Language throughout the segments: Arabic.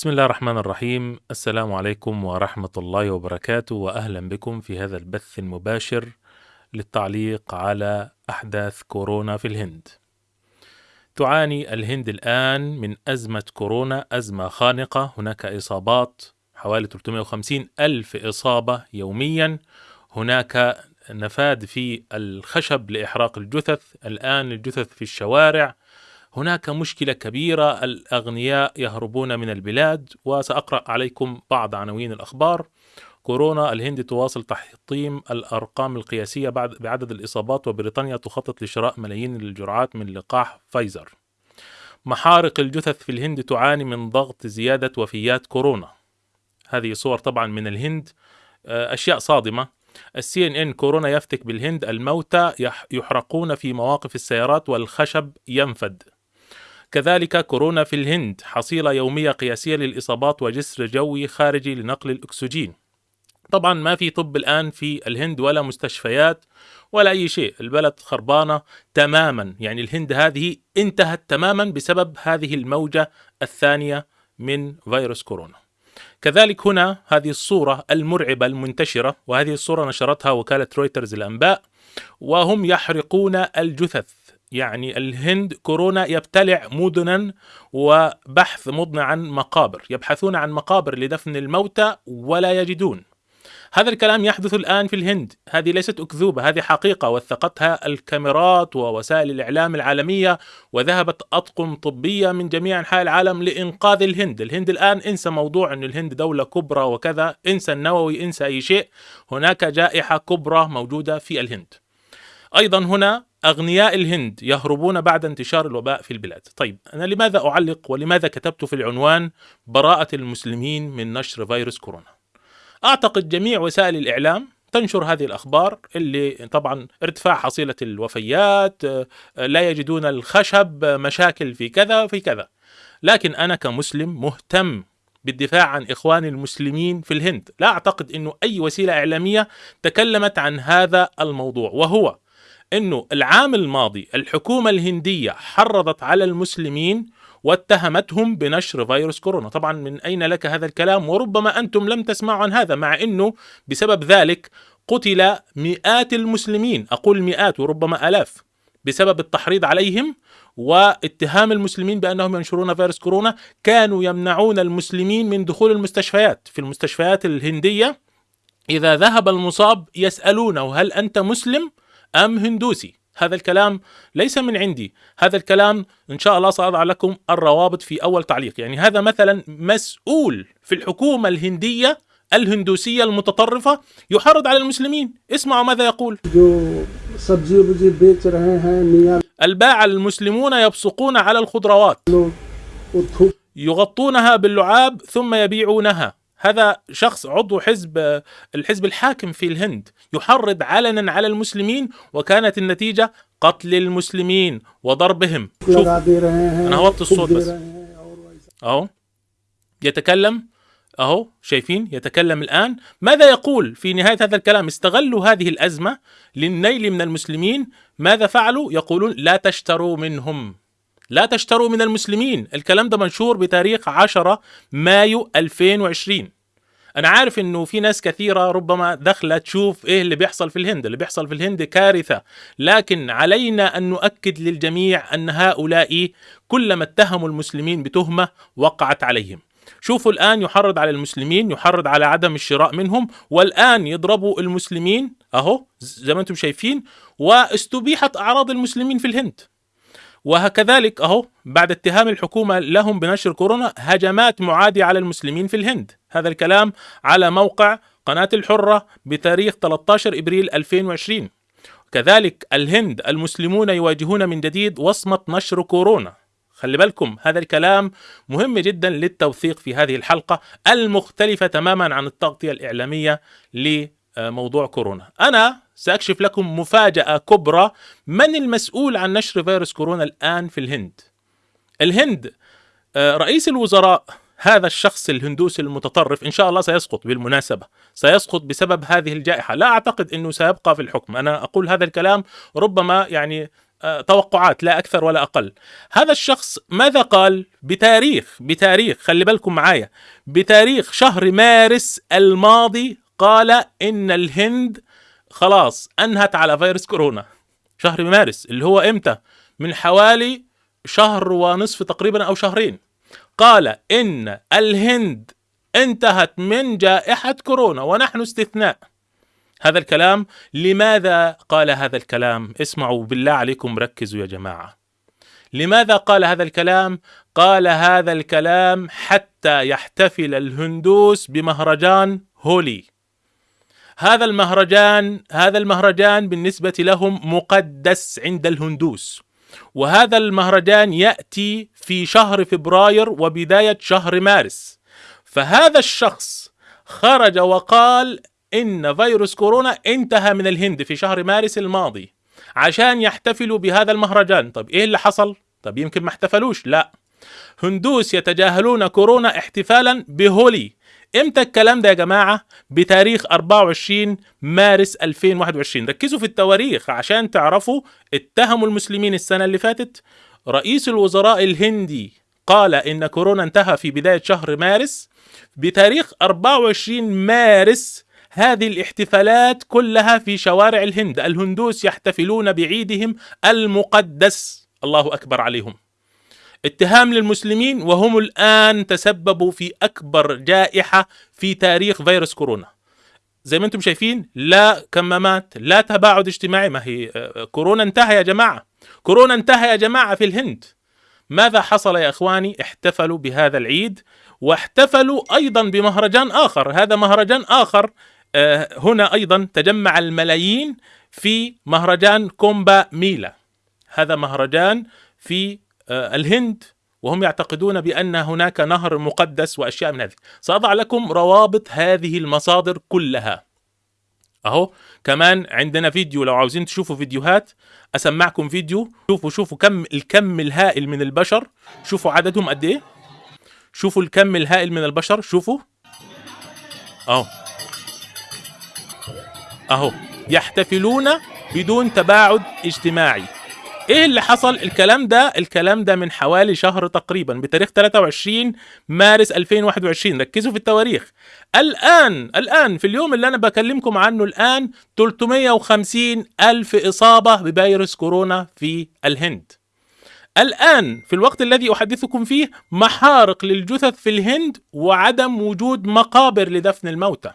بسم الله الرحمن الرحيم. السلام عليكم ورحمة الله وبركاته وأهلا بكم في هذا البث المباشر للتعليق على أحداث كورونا في الهند. تعاني الهند الآن من أزمة كورونا أزمة خانقة. هناك إصابات حوالي 350 ألف إصابة يوميا. هناك نفاد في الخشب لإحراق الجثث. الآن الجثث في الشوارع. هناك مشكلة كبيرة الأغنياء يهربون من البلاد وسأقرأ عليكم بعض عناوين الأخبار. كورونا الهند تواصل تحطيم الأرقام القياسية بعد بعدد الإصابات وبريطانيا تخطط لشراء ملايين الجرعات من لقاح فايزر. محارق الجثث في الهند تعاني من ضغط زيادة وفيات كورونا. هذه صور طبعا من الهند. أشياء صادمة. السي إن إن كورونا يفتك بالهند الموتى يحرقون في مواقف السيارات والخشب ينفد. كذلك كورونا في الهند حصيلة يومية قياسية للإصابات وجسر جوي خارجي لنقل الأكسجين. طبعا ما في طب الآن في الهند ولا مستشفيات ولا أي شيء. البلد خربانة تماما. يعني الهند هذه انتهت تماما بسبب هذه الموجة الثانية من فيروس كورونا. كذلك هنا هذه الصورة المرعبة المنتشرة وهذه الصورة نشرتها وكالة رويترز الأنباء وهم يحرقون الجثث. يعني الهند كورونا يبتلع مدنا وبحث مضنع عن مقابر يبحثون عن مقابر لدفن الموتى ولا يجدون. هذا الكلام يحدث الآن في الهند. هذه ليست أكذوبة هذه حقيقة. وثقتها الكاميرات ووسائل الإعلام العالمية وذهبت أطقم طبية من جميع أنحاء العالم لإنقاذ الهند. الهند الآن إنسى موضوع أن الهند دولة كبرى وكذا إنسى النووي إنسى أي شيء. هناك جائحة كبرى موجودة في الهند. أيضا هنا أغنياء الهند يهربون بعد انتشار الوباء في البلاد. طيب أنا لماذا أعلق ولماذا كتبت في العنوان براءة المسلمين من نشر فيروس كورونا؟ أعتقد جميع وسائل الإعلام تنشر هذه الأخبار اللي طبعا ارتفاع حصيلة الوفيات لا يجدون الخشب مشاكل في كذا في كذا. لكن أنا كمسلم مهتم بالدفاع عن إخواني المسلمين في الهند. لا أعتقد إنه أي وسيلة إعلامية تكلمت عن هذا الموضوع. وهو إنه العام الماضي الحكومة الهندية حرضت على المسلمين واتهمتهم بنشر فيروس كورونا. طبعا من أين لك هذا الكلام؟ وربما أنتم لم تسمعوا عن هذا مع أنه بسبب ذلك قتل مئات المسلمين. أقول مئات وربما ألاف بسبب التحريض عليهم واتهام المسلمين بأنهم ينشرون فيروس كورونا. كانوا يمنعون المسلمين من دخول المستشفيات. في المستشفيات الهندية إذا ذهب المصاب يسألونه هل أنت مسلم؟ أم هندوسي. هذا الكلام ليس من عندي. هذا الكلام إن شاء الله سأضع لكم الروابط في أول تعليق. يعني هذا مثلا مسؤول في الحكومة الهندية الهندوسية المتطرفة يحرض على المسلمين. اسمعوا ماذا يقول. الباعة المسلمون يبصقون على الخضروات. يغطونها باللعاب ثم يبيعونها. هذا شخص عضو حزب الحزب الحاكم في الهند يحرض علنا على المسلمين وكانت النتيجة قتل المسلمين وضربهم. شوف أنا هوطي الصوت بس. أهو يتكلم أهو شايفين؟ يتكلم الآن. ماذا يقول في نهاية هذا الكلام؟ استغلوا هذه الأزمة للنيل من المسلمين. ماذا فعلوا؟ يقولون لا تشتروا منهم. لا تشتروا من المسلمين. الكلام ده منشور بتاريخ 10 مايو 2020 أنا عارف إنه في ناس كثيرة ربما داخلة تشوف إيه اللي بيحصل في الهند. اللي بيحصل في الهند كارثة. لكن علينا أن نؤكد للجميع أن هؤلاء كلما اتهموا المسلمين بتهمة وقعت عليهم. شوفوا الآن يحرض على المسلمين يحرض على عدم الشراء منهم والآن يضربوا المسلمين أهو زي ما أنتم شايفين واستبيحت أعراض المسلمين في الهند. وكذلك أهو بعد اتهام الحكومة لهم بنشر كورونا هجمات معاديه على المسلمين في الهند. هذا الكلام على موقع قناة الحرة بتاريخ 13 إبريل 2020 كذلك الهند المسلمون يواجهون من جديد وصمة نشر كورونا. خلي بالكم هذا الكلام مهم جدا للتوثيق في هذه الحلقة المختلفة تماما عن التغطية الإعلامية لموضوع كورونا. أنا سأكشف لكم مفاجأة كبرى. من المسؤول عن نشر فيروس كورونا الآن في الهند؟ الهند رئيس الوزراء هذا الشخص الهندوسي المتطرف إن شاء الله سيسقط بالمناسبة. سيسقط بسبب هذه الجائحة. لا أعتقد أنه سيبقى في الحكم. أنا أقول هذا الكلام ربما يعني آه، توقعات لا أكثر ولا أقل. هذا الشخص ماذا قال؟ بتاريخ بتاريخ خلي بالكم معايا بتاريخ شهر مارس الماضي قال إن الهند خلاص أنهت على فيروس كورونا. شهر مارس اللي هو إمتى؟ من حوالي شهر ونصف تقريبا أو شهرين. قال إن الهند انتهت من جائحة كورونا ونحن استثناء. هذا الكلام لماذا قال هذا الكلام؟ اسمعوا بالله عليكم ركزوا يا جماعة. لماذا قال هذا الكلام؟ قال هذا الكلام حتى يحتفل الهندوس بمهرجان هولي. هذا المهرجان هذا المهرجان بالنسبة لهم مقدس عند الهندوس. وهذا المهرجان يأتي في شهر فبراير وبداية شهر مارس. فهذا الشخص خرج وقال إن فيروس كورونا انتهى من الهند في شهر مارس الماضي عشان يحتفلوا بهذا المهرجان. طب إيه اللي حصل؟ طب يمكن ما احتفلوش لا. هندوس يتجاهلون كورونا احتفالا بهولي. إمتى الكلام ده يا جماعة؟ بتاريخ 24 مارس 2021 ركزوا في التواريخ عشان تعرفوا اتهموا المسلمين السنة اللي فاتت. رئيس الوزراء الهندي قال إن كورونا انتهى في بداية شهر مارس. بتاريخ 24 مارس هذه الاحتفالات كلها في شوارع الهند. الهندوس يحتفلون بعيدهم المقدس. الله أكبر عليهم. اتهام للمسلمين وهم الآن تسببوا في أكبر جائحة في تاريخ فيروس كورونا. زي ما أنتم شايفين لا كمامات لا تباعد اجتماعي. ما هي آه، كورونا انتهى يا جماعة. كورونا انتهى يا جماعة في الهند. ماذا حصل يا إخواني؟ احتفلوا بهذا العيد واحتفلوا أيضا بمهرجان آخر. هذا مهرجان آخر آه، هنا أيضا تجمع الملايين في مهرجان كومبا ميلا. هذا مهرجان في آه، الهند وهم يعتقدون بأن هناك نهر مقدس وأشياء من هذه. سأضع لكم روابط هذه المصادر كلها. أهو كمان عندنا فيديو لو عاوزين تشوفوا فيديوهات أسمعكم فيديو. شوفوا شوفوا كم الكم الهائل من البشر. شوفوا عددهم قد إيه. شوفوا الكم الهائل من البشر. شوفوا. أهو. أهو. يحتفلون بدون تباعد اجتماعي. إيه اللي حصل؟ الكلام ده الكلام ده من حوالي شهر تقريبا بتاريخ 23 مارس 2021 ركزوا في التواريخ. الآن الآن في اليوم اللي أنا بكلمكم عنه الآن 350 ألف إصابة بفيروس كورونا في الهند. الآن في الوقت الذي أحدثكم فيه محارق للجثث في الهند وعدم وجود مقابر لدفن الموتى.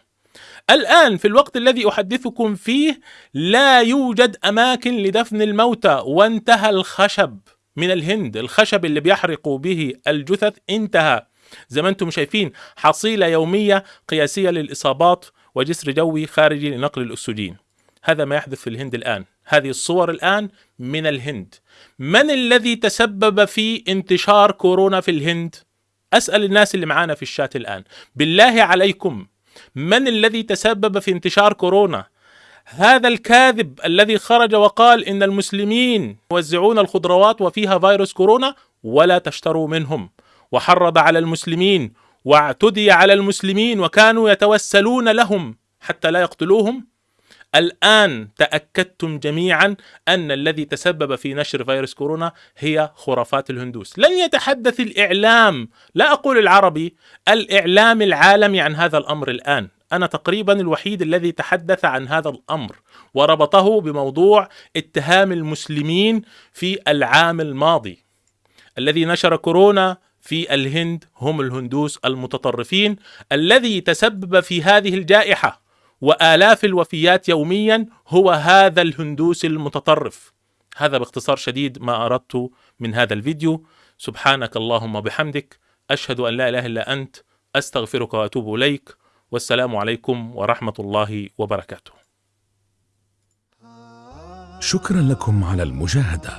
الآن في الوقت الذي أحدثكم فيه لا يوجد أماكن لدفن الموتى وانتهى الخشب من الهند. الخشب اللي بيحرقوا به الجثث انتهى. زي ما أنتم شايفين حصيلة يومية قياسية للإصابات وجسر جوي خارجي لنقل الأكسجين. هذا ما يحدث في الهند الآن. هذه الصور الآن من الهند. من الذي تسبب في انتشار كورونا في الهند؟ أسأل الناس اللي معانا في الشات الآن. بالله عليكم. من الذي تسبب في انتشار كورونا؟ هذا الكاذب الذي خرج وقال إن المسلمين يوزعون الخضروات وفيها فيروس كورونا ولا تشتروا منهم وحرض على المسلمين واعتدي على المسلمين وكانوا يتوسلون لهم حتى لا يقتلوهم. الآن تأكدتم جميعا أن الذي تسبب في نشر فيروس كورونا هي خرافات الهندوس. لن يتحدث الإعلام لا أقول العربي الإعلام العالمي عن هذا الأمر الآن. أنا تقريبا الوحيد الذي تحدث عن هذا الأمر وربطه بموضوع اتهام المسلمين في العام الماضي. الذي نشر كورونا في الهند هم الهندوس المتطرفين الذي تسبب في هذه الجائحة. وآلاف الوفيات يوميا هو هذا الهندوس المتطرف. هذا باختصار شديد ما أردت من هذا الفيديو. سبحانك اللهم وبحمدك أشهد أن لا إله إلا أنت أستغفرك وأتوب إليك. والسلام عليكم ورحمة الله وبركاته. شكرا لكم على المشاهدة.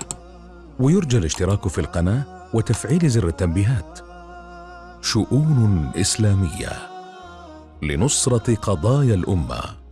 ويرجى الاشتراك في القناة وتفعيل زر التنبيهات. شؤون إسلامية. لنصرة قضايا الأمة.